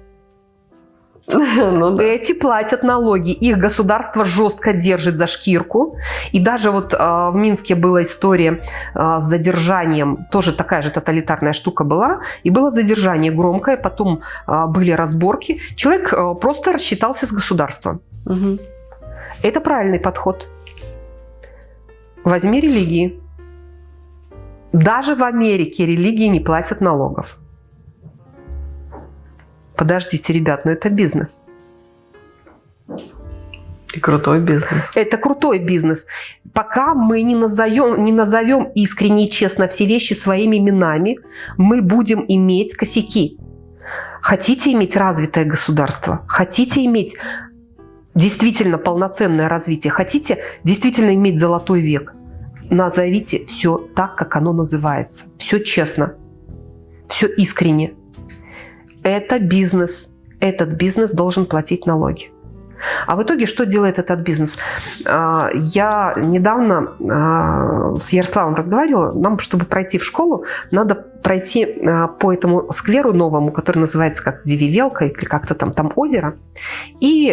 *laughs* Ну, да. Эти платят налоги. Их государство жестко держит за шкирку. И даже вот э, в Минске была история э, с задержанием. Тоже такая же тоталитарная штука была. И было задержание громкое. Потом э, были разборки. Человек э, просто рассчитался с государством. Угу. Это правильный подход. Возьми религии. Даже в Америке религии не платят налогов. Подождите, ребят, но это бизнес. И крутой бизнес. Это крутой бизнес. Пока мы не назовем, не назовем искренне и честно все вещи своими именами, мы будем иметь косяки. Хотите иметь развитое государство? Хотите иметь действительно полноценное развитие? Хотите действительно иметь золотой век? Назовите все так, как оно называется. Все честно. Все искренне. Это бизнес. Этот бизнес должен платить налоги. А в итоге что делает этот бизнес? А, я недавно а, с Ярославом разговаривала. Нам, чтобы пройти в школу, надо пройти а, по этому скверу новому, который называется как Девивелка или как-то там, там озеро. И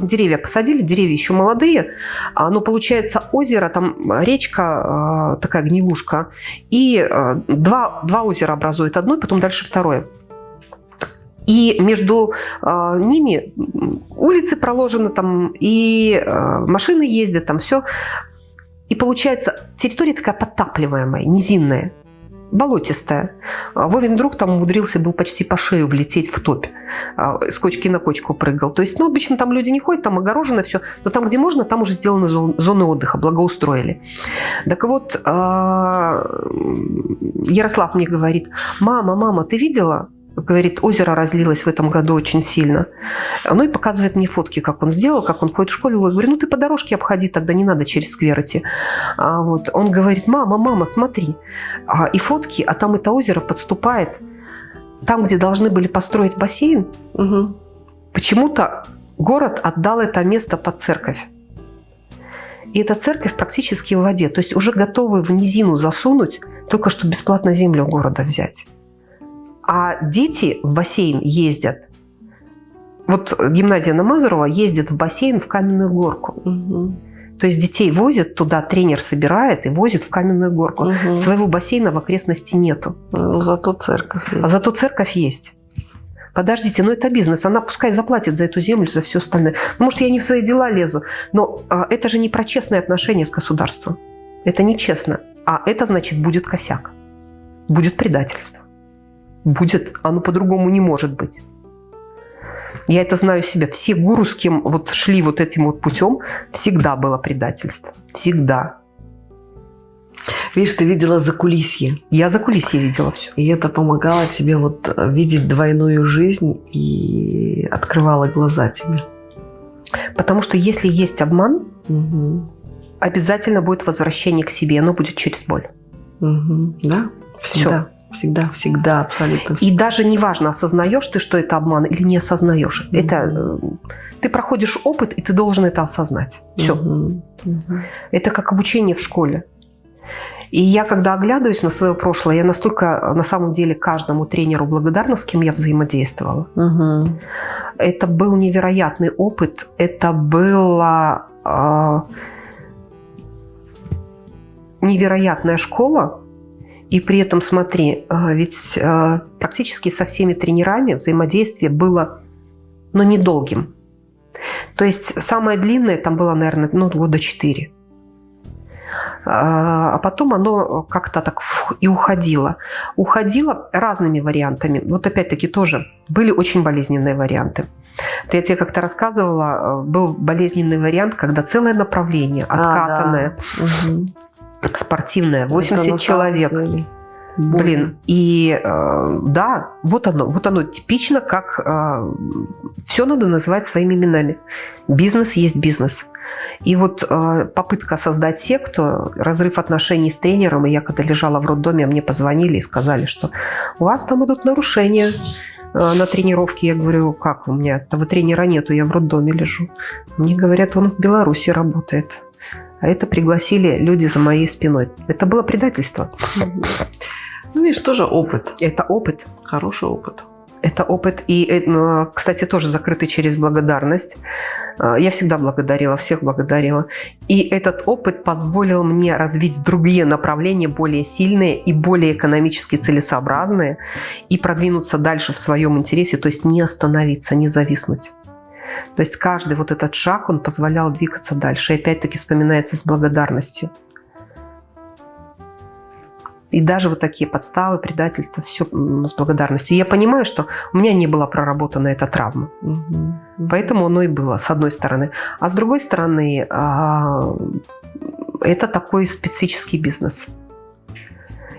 деревья посадили, деревья еще молодые. Но получается озеро, там речка, такая гнилушка. И два, два озера образует одно, потом дальше второе. И между э, ними улицы проложены там, и э, машины ездят, там все. И получается, территория такая подтапливаемая, низинная, болотистая. А Вовин друг там умудрился, был почти по шею влететь в топь. С кочки на кочку прыгал. То есть, ну, обычно там люди не ходят, там огорожено все. Но там, где можно, там уже сделаны зоны отдыха, благоустроили. Так вот, Ярослав мне говорит, мама, мама, ты видела? Говорит, озеро разлилось в этом году очень сильно. Ну и показывает мне фотки, как он сделал, как он ходит в школу. Я говорю, ну ты по дорожке обходи, тогда не надо через сквер идти. А вот. Он говорит, мама, мама, смотри. А, и фотки, а там это озеро подступает. Там, где должны были построить бассейн, угу. почему-то город отдал это место под церковь. И эта церковь практически в воде. То есть уже готовы в низину засунуть, только что бесплатно землю города взять. А дети в бассейн ездят. Вот гимназия на Мазурова ездит в бассейн в каменную горку. Угу. То есть детей возят туда, тренер собирает и возит в каменную горку. Угу. Своего бассейна в окрестности нету. Ну, зато церковь есть. А зато церковь есть. Подождите, ну это бизнес, она пускай заплатит за эту землю, за все остальное. Ну, может, я не в свои дела лезу, но а, это же не про честные отношения с государством. Это нечестно. А это значит будет косяк, будет предательство будет, оно по-другому не может быть. Я это знаю себя. Все гуру, с кем вот шли вот этим вот путем, всегда было предательство. Всегда. Видишь, ты видела за кулисье. Я за кулисье видела все. И это помогало тебе вот видеть двойную жизнь и открывало глаза тебе. Потому что если есть обман, угу. обязательно будет возвращение к себе. Оно будет через боль. Угу. Да, всегда. Все. Всегда, всегда, абсолютно. И даже неважно, осознаешь ты, что это обман или не осознаешь. Mm-hmm. Это э, ты проходишь опыт, и ты должен это осознать. Все. Mm-hmm. Mm-hmm. Это как обучение в школе. И я, когда оглядываюсь на свое прошлое, я настолько, на самом деле, каждому тренеру благодарна, с кем я взаимодействовала. Угу. Это был невероятный опыт. Это была э, невероятная школа, и при этом, смотри, а, ведь а, практически со всеми тренерами взаимодействие было, но ну, недолгим. То есть самое длинное там было, наверное, ну, года четыре. А, а потом оно как-то так и уходило. Уходило разными вариантами. Вот опять-таки тоже были очень болезненные варианты. Вот я тебе как-то рассказывала, был болезненный вариант, когда целое направление откатанное. А, да. угу спортивная, 80 человек. Блин, и э, да, вот оно, вот оно типично, как э, все надо называть своими именами. Бизнес есть бизнес. И вот э, попытка создать секту, разрыв отношений с тренером, и я когда лежала в роддоме, мне позвонили и сказали, что у вас там идут нарушения э, на тренировке. Я говорю, как у меня этого тренера нету, я в роддоме лежу. Мне говорят, он в Беларуси работает. А это пригласили люди за моей спиной. Это было предательство. *laughs* Ну, видишь, тоже опыт. Это опыт. Хороший опыт. Это опыт, и, э, кстати, тоже закрытый через благодарность. Э, я всегда благодарила, всех благодарила. И этот опыт позволил мне развить другие направления, более сильные и более экономически целесообразные, и продвинуться дальше в своем интересе, то есть не остановиться, не зависнуть. То есть каждый вот этот шаг, он позволял двигаться дальше. И опять-таки вспоминается с благодарностью. И даже вот такие подставы, предательства, все с благодарностью. И я понимаю, что у меня не была проработана эта травма. Угу. Поэтому оно и было, с одной стороны. А с другой стороны, а, это такой специфический бизнес.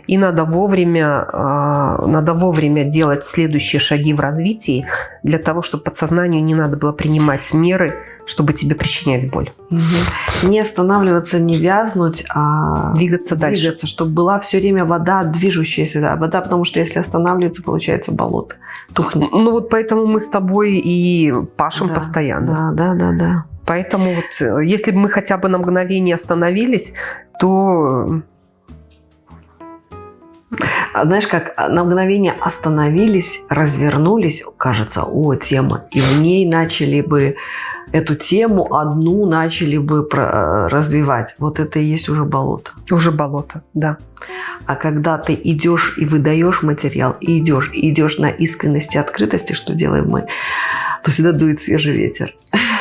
И надо вовремя, а, надо вовремя делать следующие шаги в развитии для того, чтобы подсознанию не надо было принимать меры, чтобы тебе причинять боль. Угу. Не останавливаться, не вязнуть, а двигаться, дальше. Двигаться, чтобы была все время вода, движущаяся да, вода, потому что если останавливается, получается болото, тухнет. Ну вот поэтому мы с тобой и пашем да, постоянно. Да, да, да, да. Поэтому вот, э, если бы мы хотя бы на мгновение остановились, то знаешь, как на мгновение остановились, развернулись, кажется, о, тема, и в ней начали бы эту тему одну начали бы э, развивать. Вот это и есть уже болото. Уже болото, да. А когда ты идешь и выдаешь материал, и идешь, и идешь на искренности, открытости, что делаем мы, то всегда дует свежий ветер.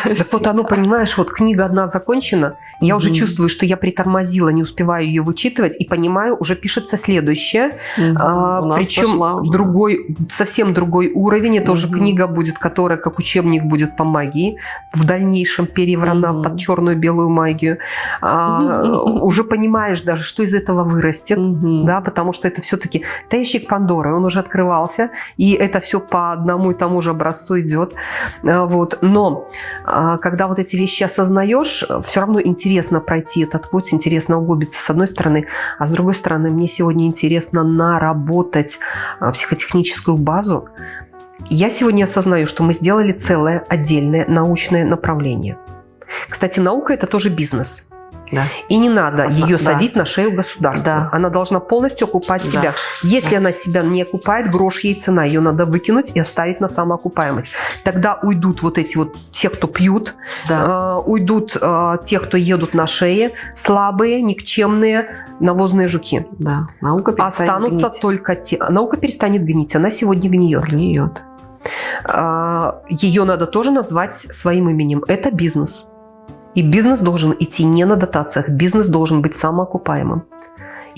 Так вот оно, понимаешь, вот книга одна закончена, я уже чувствую, что я притормозила, не успеваю ее вычитывать, и понимаю, уже пишется следующее, а, причем другой, совсем другой уровень, это уже книга будет, которая как учебник будет по магии, в дальнейшем переврана под черную белую магию. А, *laughs* уже понимаешь даже, что из этого вырастет, да, потому что это все-таки ящик Пандоры, он уже открывался, и это все по одному и тому же образцу идет. А, вот. Но когда вот эти вещи осознаешь, все равно интересно пройти этот путь, интересно углубиться с одной стороны, а с другой стороны мне сегодня интересно наработать а, психотехническую базу. Я сегодня осознаю, что мы сделали целое отдельное научное направление. Кстати, наука – это тоже бизнес – да. И не надо ее да. садить на шею государства. Да. Она должна полностью окупать да. себя. Если да. она себя не окупает, грош ей цена. Ее надо выкинуть и оставить на самоокупаемость. Тогда уйдут вот эти вот те, кто пьют, да. э, уйдут э, те, кто едут на шее, слабые, никчемные, навозные жуки. Да. Наука Останутся гнить. только те. Наука перестанет гнить. Она сегодня гниет. Гниет. Э, ее надо тоже назвать своим именем. Это бизнес. И бизнес должен идти не на дотациях, бизнес должен быть самоокупаемым.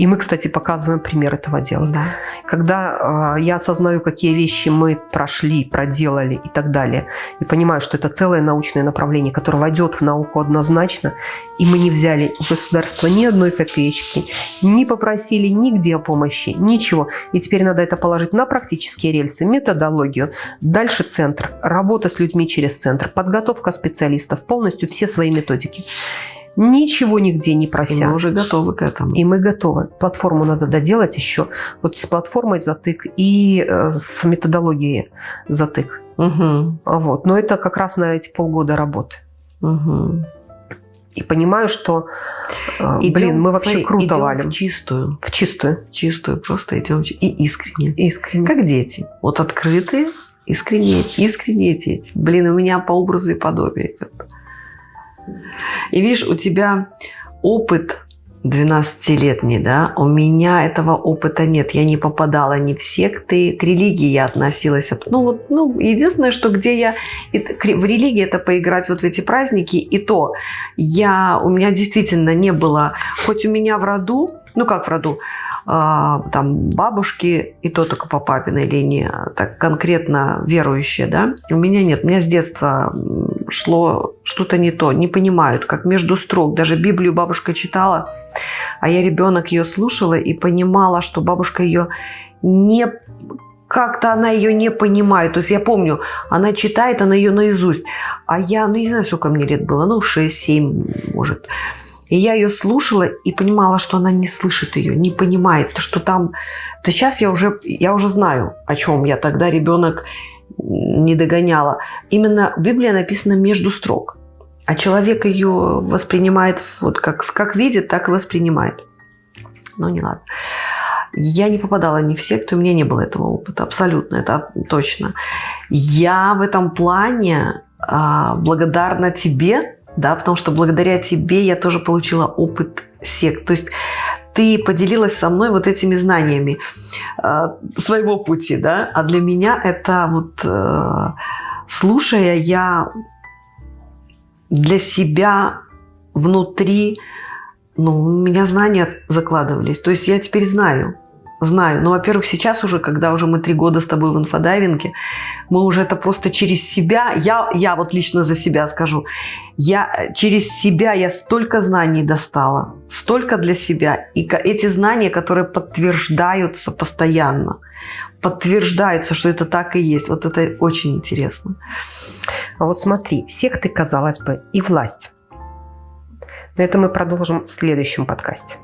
И мы, кстати, показываем пример этого дела. Да. Когда э, я осознаю, какие вещи мы прошли, проделали и так далее, и понимаю, что это целое научное направление, которое войдет в науку однозначно, и мы не взяли у государства ни одной копеечки, не попросили нигде о помощи, ничего. И теперь надо это положить на практические рельсы, методологию. Дальше центр, работа с людьми через центр, подготовка специалистов, полностью все свои методики ничего нигде не прося. И мы уже готовы к этому. И мы готовы. Платформу надо доделать еще. Вот с платформой затык и э, с методологией затык. Угу. Вот. Но это как раз на эти полгода работы. Угу. И понимаю, что, э, идем, блин, мы вообще смотри, круто идем валим. в чистую. В чистую. В чистую. Просто идем и искренне. Искренне. Как дети. Вот открытые, искренне, искренне дети. Блин, у меня по образу и подобию идет. И видишь, у тебя опыт 12-летний, да, у меня этого опыта нет. Я не попадала ни в секты, к религии я относилась. Ну, вот, ну, единственное, что где я... В религии это поиграть вот в эти праздники, и то я... У меня действительно не было... Хоть у меня в роду, ну как в роду, а, там бабушки, и то только по папиной линии, так конкретно верующие, да, у меня нет. У меня с детства шло что-то не то, не понимают, как между строк. Даже Библию бабушка читала, а я ребенок ее слушала и понимала, что бабушка ее не как-то она ее не понимает. То есть я помню, она читает, она ее наизусть. А я, ну не знаю, сколько мне лет было, ну 6-7, может. И я ее слушала и понимала, что она не слышит ее, не понимает, что там... Да сейчас я уже, я уже знаю, о чем я тогда ребенок не догоняла. Именно Библия написана между строк. А человек ее воспринимает, вот как, как видит, так и воспринимает. Ну, не ладно. Я не попадала ни в секту, у меня не было этого опыта, абсолютно, это точно. Я в этом плане а, благодарна тебе, да, потому что благодаря тебе я тоже получила опыт сект. То есть ты поделилась со мной вот этими знаниями э, своего пути, да, а для меня это вот, э, слушая, я для себя внутри ну, у меня знания закладывались. То есть я теперь знаю. Знаю. Но, во-первых, сейчас уже, когда уже мы три года с тобой в инфодайвинге, мы уже это просто через себя, я, я вот лично за себя скажу, я через себя я столько знаний достала, столько для себя. И эти знания, которые подтверждаются постоянно, подтверждаются, что это так и есть. Вот это очень интересно. А вот смотри, секты, казалось бы, и власть. Но это мы продолжим в следующем подкасте.